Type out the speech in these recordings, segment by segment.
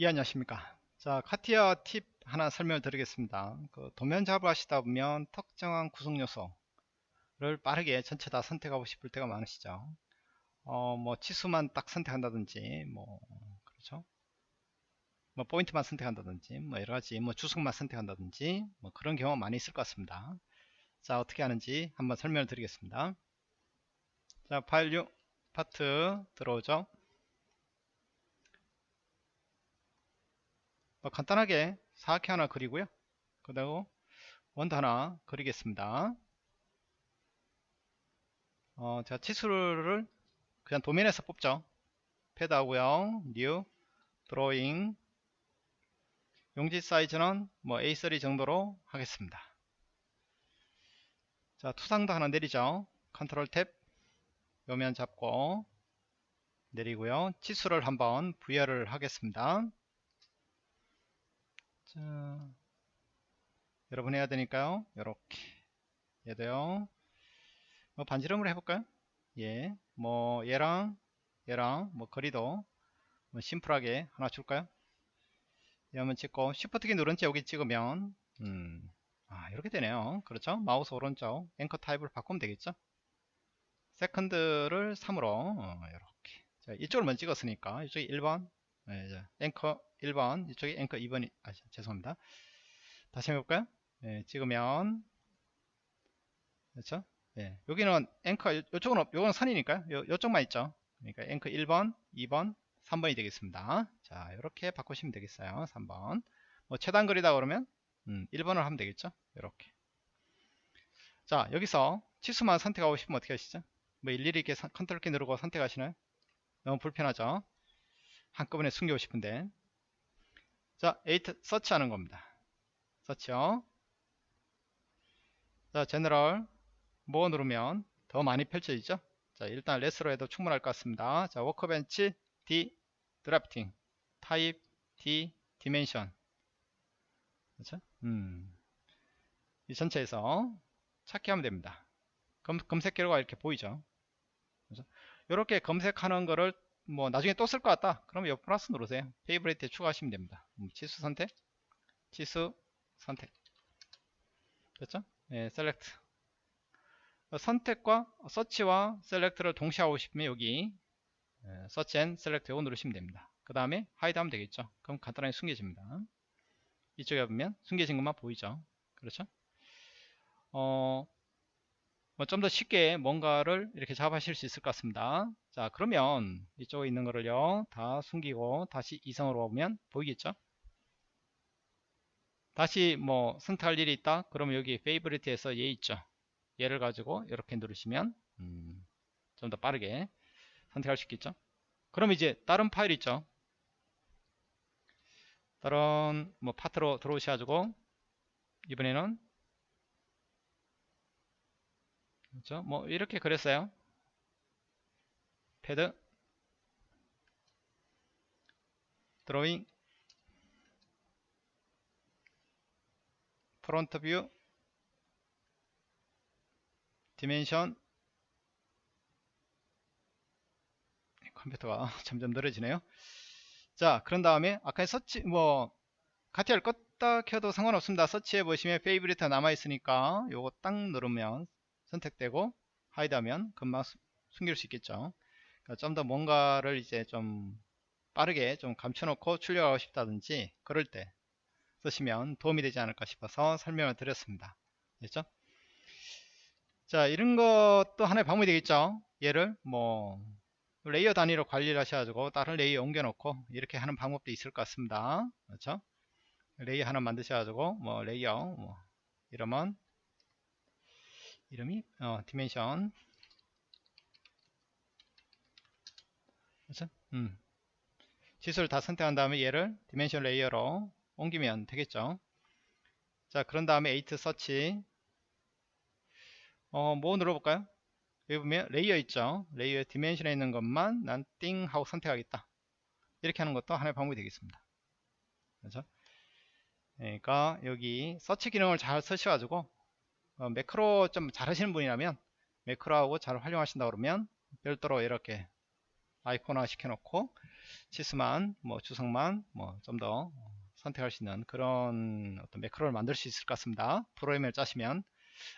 예 안녕하십니까. 자 카티아 팁 하나 설명을 드리겠습니다. 그 도면 작업을 하시다 보면 특정한 구성 요소를 빠르게 전체 다 선택하고 싶을 때가 많으시죠. 어 뭐 치수만 딱 선택한다든지 뭐 그렇죠? 뭐 포인트만 선택한다든지 뭐 여러가지 뭐 주석만 선택한다든지 뭐 그런 경우가 많이 있을 것 같습니다. 자 어떻게 하는지 한번 설명을 드리겠습니다. 자 파일 6 파트 들어오죠 간단하게 사각형 하나 그리고요. 그 다음 원도 하나 그리겠습니다. 어, 자 치수를 그냥 도면에서 뽑죠. 패드 하고요. new drawing 용지 사이즈는 뭐 A3 정도로 하겠습니다. 자 투상도 하나 내리죠. Ctrl Tab 요면 잡고 내리고요. 치수를 한번 부여를 하겠습니다 자, 여러분 해야 되니까요. 이렇게 얘도요. 뭐 반지름으로 해볼까요? 예, 뭐 얘랑 얘랑 뭐 거리도 뭐 심플하게 하나 줄까요? 예, 한번 찍고 Shift키 누른 채 여기 찍으면 음, 아 이렇게 되네요. 그렇죠? 마우스 오른쪽 앵커 타입을 바꾸면 되겠죠? 세컨드를 3으로 어, 이렇게 자, 이쪽을 먼저 찍었으니까 이쪽이 1번 네, 앵커 1번 이쪽에 앵커 2번이 아 죄송합니다. 다시 해볼까요? 네, 찍으면 그렇죠? 네, 여기는 앵커 이쪽은 요건 선이니까요. 요, 요쪽만 있죠? 그러니까 앵커 1번 2번 3번이 되겠습니다. 자 이렇게 바꾸시면 되겠어요 3번. 뭐 최단 거리다 그러면 음, 1번을 하면 되겠죠? 이렇게. 자 여기서 치수만 선택하고 싶으면 어떻게 하시죠? 뭐 일일이 이렇게 컨트롤 키 누르고 선택하시나요? 너무 불편하죠 한꺼번에 숨기고 싶은데 자, 8 서치 하는 겁니다. 서치요. 자, general 뭐 누르면 더 많이 펼쳐지죠? 자, 일단 less로 해도 충분할 것 같습니다. 자, workbench D drafting 타입 D dimension 그렇죠? 음. 이 전체에서 찾기 하면 됩니다. 검, 검색 결과가 이렇게 보이죠? 그렇죠? 이렇게 검색하는 거를 뭐 나중에 또 쓸 것 같다. 그러면 옆 플러스 누르세요. favorite에 추가하시면 됩니다. 음, 치수 선택. 치수 선택. 됐죠? 네, select. 선택과 search와 select를 동시에 하고 싶으면 여기 search and select 이거 누르시면 됩니다. 그 다음에 hide 하면 되겠죠? 그럼 간단하게 숨겨집니다. 이쪽에 보면 숨겨진 것만 보이죠? 그렇죠? 어, 뭐 좀 더 쉽게 뭔가를 이렇게 잡으실 수 있을 것 같습니다. 자 그러면 이쪽에 있는 거를요 다 숨기고 다시 이성으로 오면 보이겠죠? 다시 뭐 선택할 일이 있다? 그러면 여기 favorite에서 얘 있죠? 얘를 가지고 이렇게 누르시면 음, 좀 더 빠르게 선택할 수 있겠죠? 그럼 이제 다른 파일 있죠? 다른 뭐 파트로 들어오셔가지고 이번에는 그렇죠? 뭐 이렇게 그랬어요. 패드 드로잉 front view dimension 컴퓨터가 점점 느려지네요. 자, 그런 다음에 아까 서치 뭐 CATIA를 껐다 켜도 상관없습니다. 서치해 보시면 favorite 남아 있으니까 요거 딱 누르면 선택되고 hide 하면 금방 숨길 수 있겠죠. 그러니까 좀 더 뭔가를 이제 좀 빠르게 좀 감춰놓고 출력하고 싶다든지 그럴 때 쓰시면 도움이 되지 않을까 싶어서 설명을 드렸습니다. 됐죠? 자 이런 것도 하나의 방법이 되겠죠? 얘를 뭐 layer 단위로 관리를 하셔가지고 다른 layer 옮겨 놓고 이렇게 하는 방법도 있을 것 같습니다. 그렇죠? layer 하나 만드셔가지고 뭐 layer 뭐 이러면 이름이 어, dimension 그렇죠? 음. 치수를 다 선택한 다음에 얘를 dimension layer로 옮기면 되겠죠. 자 그런 다음에 8 서치 어, 뭐 눌러볼까요? 여기 보면 layer 있죠. layer dimension에 있는 것만 난 띵 하고 선택하겠다. 이렇게 하는 것도 하나의 방법이 되겠습니다. 그렇죠 그러니까 여기 서치 기능을 잘 쓰셔가지고 어, 매크로 좀 잘하시는 분이라면 매크로하고 잘 활용하신다 그러면 별도로 이렇게 아이콘화 시켜놓고 치수만 뭐 주석만 뭐 좀 더 선택할 수 있는 그런 어떤 매크로를 만들 수 있을 것 같습니다. 프로그램을 짜시면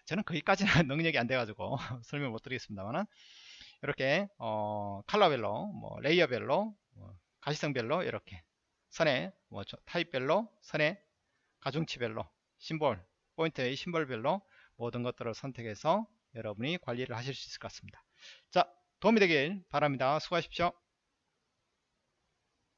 저는 거기까지는 능력이 안 돼가지고 설명 못 드리겠습니다만 이렇게 어, 컬러별로 뭐 레이어별로 뭐 가시성별로 이렇게 선에 뭐 타입별로 선에 가중치별로 심볼 포인트의 심볼별로 모든 것들을 선택해서 여러분이 관리를 하실 수 있을 것 같습니다. 자 도움이 되길 바랍니다. 수고하십시오